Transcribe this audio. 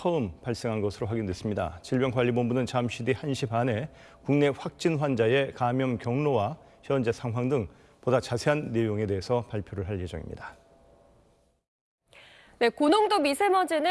처음 발생한 것으로 확인됐습니다. 질병관리본부는 잠시 뒤 1시 반에 국내 확진 환자의 감염 경로와 현재 상황 등 보다 자세한 내용에 대해서 발표를 할 예정입니다. 네, 고농도 미세먼지는